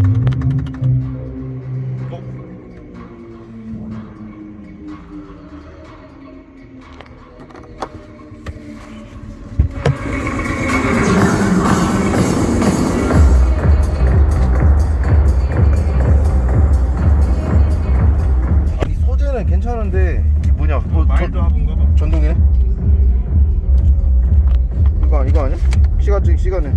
어? 괜찮은데 이 뭐냐? 뭐, 말도 전동이네? 이거 이거 아니... 시간 중 시간에